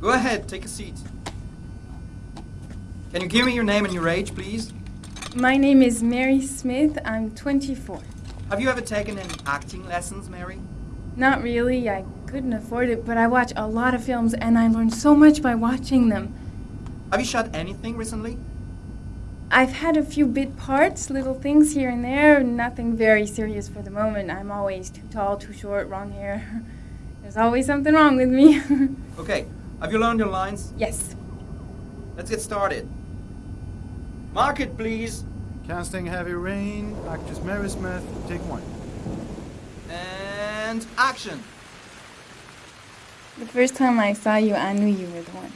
Go ahead, take a seat. Can you give me your name and your age, please? My name is Mary Smith. I'm 24. Have you ever taken any acting lessons, Mary? Not really. I couldn't afford it, but I watch a lot of films and I learn so much by watching them. Have you shot anything recently? I've had a few bit parts, little things here and there, nothing very serious for the moment. I'm always too tall, too short, wrong hair. There's always something wrong with me. Okay, have you learned your lines? yes. Let's get started. Mark it, please. Casting Heavy Rain, actress Mary Smith, take one. And action. The first time I saw you, I knew you were the one.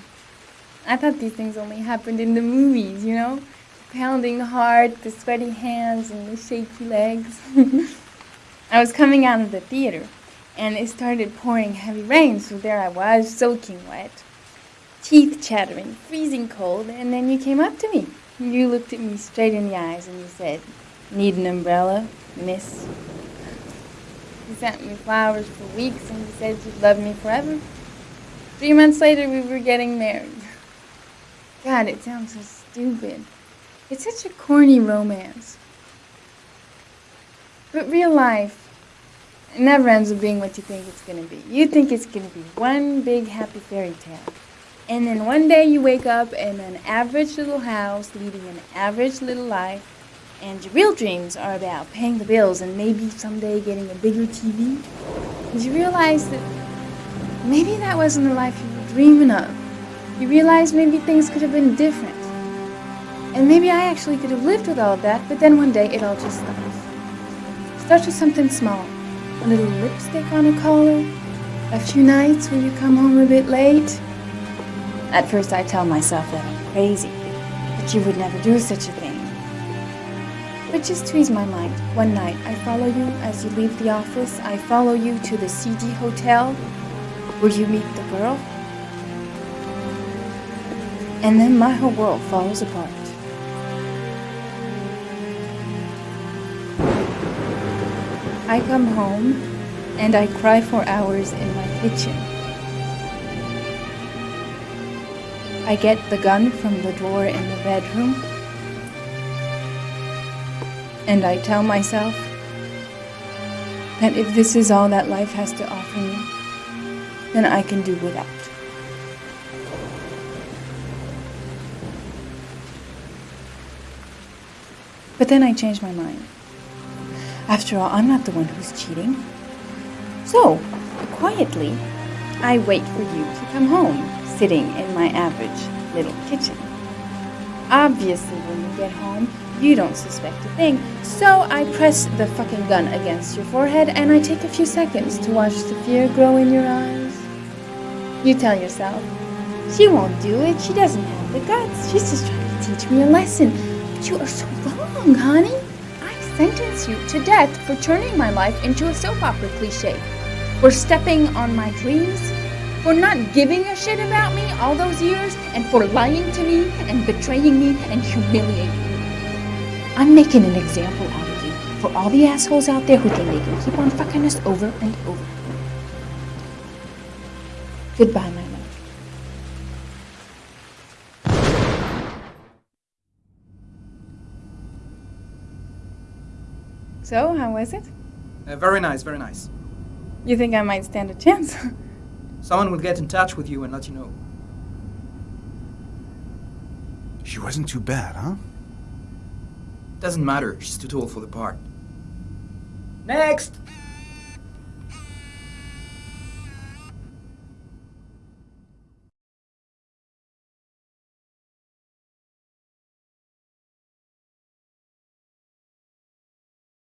I thought these things only happened in the movies, you know? The pounding heart, the sweaty hands, and the shaky legs. I was coming out of the theater, and it started pouring heavy rain, so there I was, soaking wet, teeth chattering, freezing cold, and then you came up to me. You looked at me straight in the eyes and you said, Need an umbrella, miss? You sent me flowers for weeks and you said you'd love me forever. Three months later, we were getting married. God, it sounds so stupid. It's such a corny romance. But real life it never ends up being what you think it's going to be. You think it's going to be one big happy fairy tale. And then one day you wake up in an average little house, leading an average little life, and your real dreams are about paying the bills and maybe someday getting a bigger TV. You realize that maybe that wasn't the life you were dreaming of. You realize maybe things could have been different. And maybe I actually could have lived with all of that, but then one day it all just stops. Starts with something small. A little lipstick on a collar. A few nights when you come home a bit late. At first I tell myself that I'm crazy, that you would never do such a thing. But just to ease my mind, one night I follow you as you leave the office. I follow you to the seedy hotel where you meet the girl. And then my whole world falls apart. I come home and I cry for hours in my kitchen. I get the gun from the drawer in the bedroom and I tell myself that if this is all that life has to offer me, then I can do without. But then I change my mind. After all, I'm not the one who's cheating. So, quietly, I wait for you to come home, sitting in my average little kitchen. Obviously, when you get home, you don't suspect a thing. So I press the fucking gun against your forehead and I take a few seconds to watch the fear grow in your eyes. You tell yourself, she won't do it. She doesn't have the guts. She's just trying to teach me a lesson. But you are so wrong, honey. Sentence you to death for turning my life into a soap opera cliche, for stepping on my dreams, for not giving a shit about me all those years, and for lying to me and betraying me and humiliating me. I'm making an example out of you for all the assholes out there who think they can keep on fucking us over and over. Goodbye, my So, how was it? Uh, very nice, very nice. You think I might stand a chance? Someone will get in touch with you and let you know. She wasn't too bad, huh? Doesn't matter, she's too tall for the part. Next!